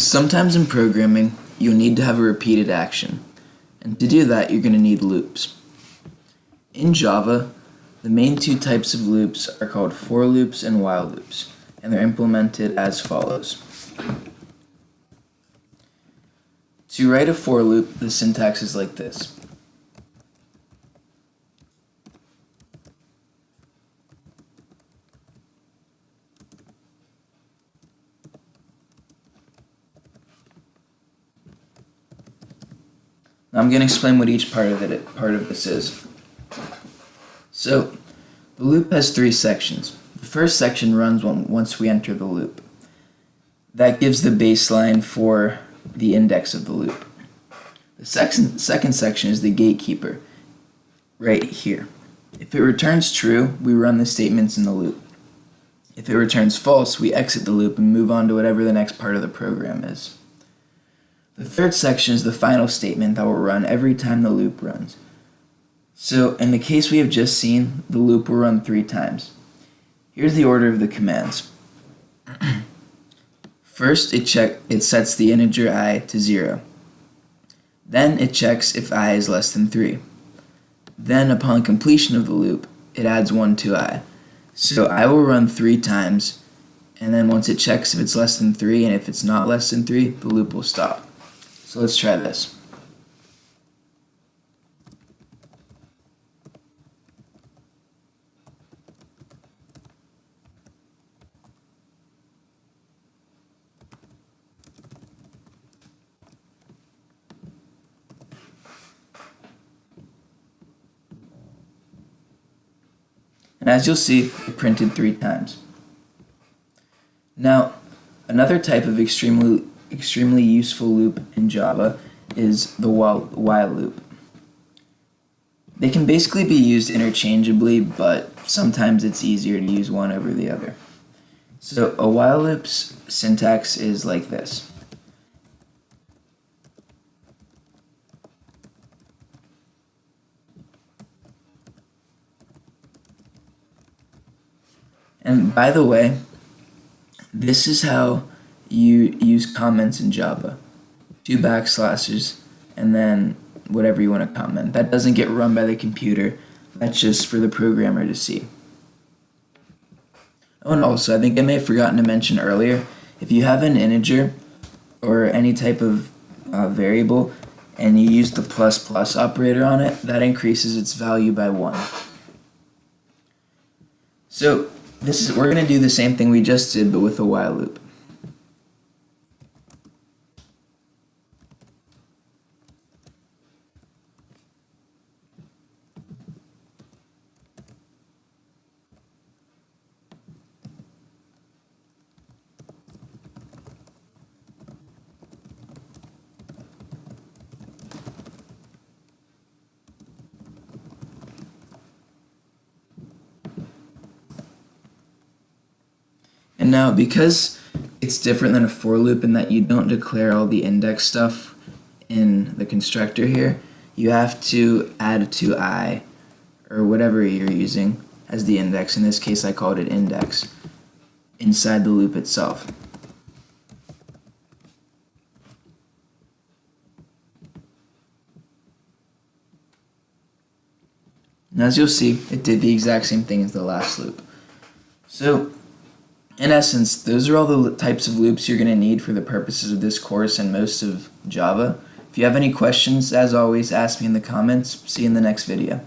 Sometimes in programming, you'll need to have a repeated action. And to do that, you're going to need loops. In Java, the main two types of loops are called for loops and while loops, and they're implemented as follows. To write a for loop, the syntax is like this. I'm going to explain what each part of it part of this is. So, the loop has three sections. The first section runs once we enter the loop. That gives the baseline for the index of the loop. The second, second section is the gatekeeper, right here. If it returns true, we run the statements in the loop. If it returns false, we exit the loop and move on to whatever the next part of the program is. The third section is the final statement that will run every time the loop runs. So in the case we have just seen, the loop will run three times. Here's the order of the commands. First, it, check, it sets the integer i to 0. Then it checks if i is less than 3. Then, upon completion of the loop, it adds 1 to i. So i will run 3 times, and then once it checks if it's less than 3 and if it's not less than 3, the loop will stop. So let's try this. And as you'll see, it printed three times. Now, another type of extremely extremely useful loop in Java is the while, while loop. They can basically be used interchangeably, but sometimes it's easier to use one over the other. So a while loop's syntax is like this. And by the way, this is how you use comments in Java. Two backslashes and then whatever you want to comment. That doesn't get run by the computer. That's just for the programmer to see. Oh, and also, I think I may have forgotten to mention earlier, if you have an integer or any type of uh, variable and you use the plus plus operator on it, that increases its value by 1. So this is we're going to do the same thing we just did, but with a while loop. Now because it's different than a for loop in that you don't declare all the index stuff in the constructor here, you have to add to i or whatever you're using as the index. In this case I called it index inside the loop itself. And as you'll see, it did the exact same thing as the last loop. So in essence, those are all the types of loops you're going to need for the purposes of this course and most of Java. If you have any questions, as always, ask me in the comments. See you in the next video.